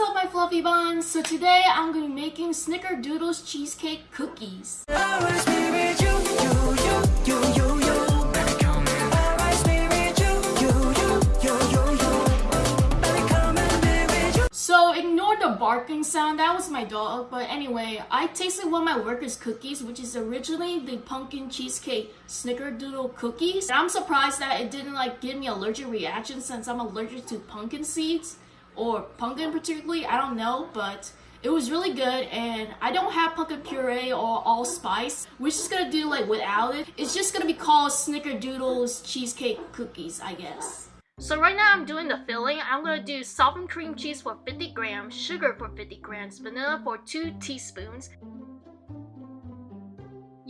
up my fluffy buns? So today I'm going to be making Snickerdoodles cheesecake cookies. So ignore the barking sound, that was my dog. But anyway, I tasted one of my workers' cookies, which is originally the pumpkin cheesecake snickerdoodle cookies. And I'm surprised that it didn't like give me allergic reaction since I'm allergic to pumpkin seeds or pumpkin particularly, I don't know, but it was really good and I don't have pumpkin puree or allspice. We're just gonna do like without it. It's just gonna be called Snickerdoodles cheesecake cookies, I guess. So right now I'm doing the filling. I'm gonna do softened cream cheese for 50 grams, sugar for 50 grams, vanilla for 2 teaspoons.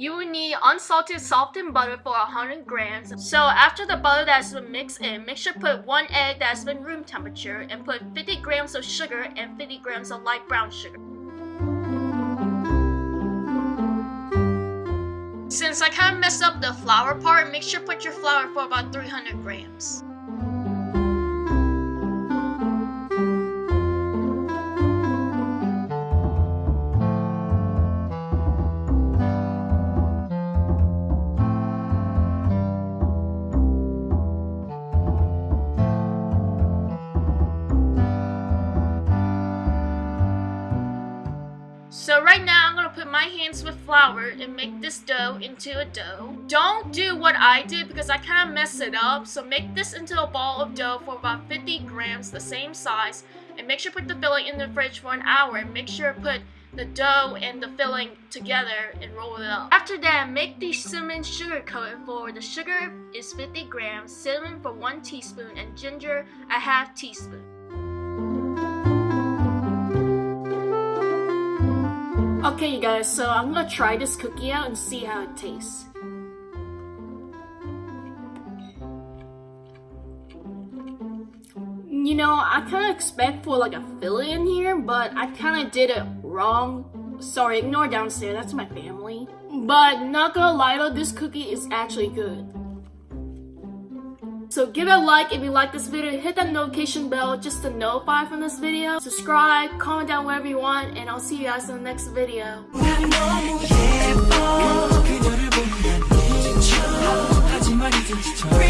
You will need unsalted softened butter for 100 grams. So after the butter that's been mixed in, make sure put one egg that's been room temperature and put 50 grams of sugar and 50 grams of light brown sugar. Since I kind of messed up the flour part, make sure put your flour for about 300 grams. So right now I'm gonna put my hands with flour and make this dough into a dough. Don't do what I did because I kind of messed it up. So make this into a ball of dough for about 50 grams, the same size. And make sure put the filling in the fridge for an hour. And make sure put the dough and the filling together and roll it up. After that, make the cinnamon sugar coating for the sugar is 50 grams, cinnamon for 1 teaspoon, and ginger a half teaspoon. Okay, you guys, so I'm gonna try this cookie out and see how it tastes. You know, I kind of expect for like a filling in here, but I kind of did it wrong. Sorry, ignore downstairs, that's my family. But not gonna lie though, this cookie is actually good. So give it a like if you like this video, hit that notification bell just to notify from this video. Subscribe, comment down whatever you want, and I'll see you guys in the next video. 난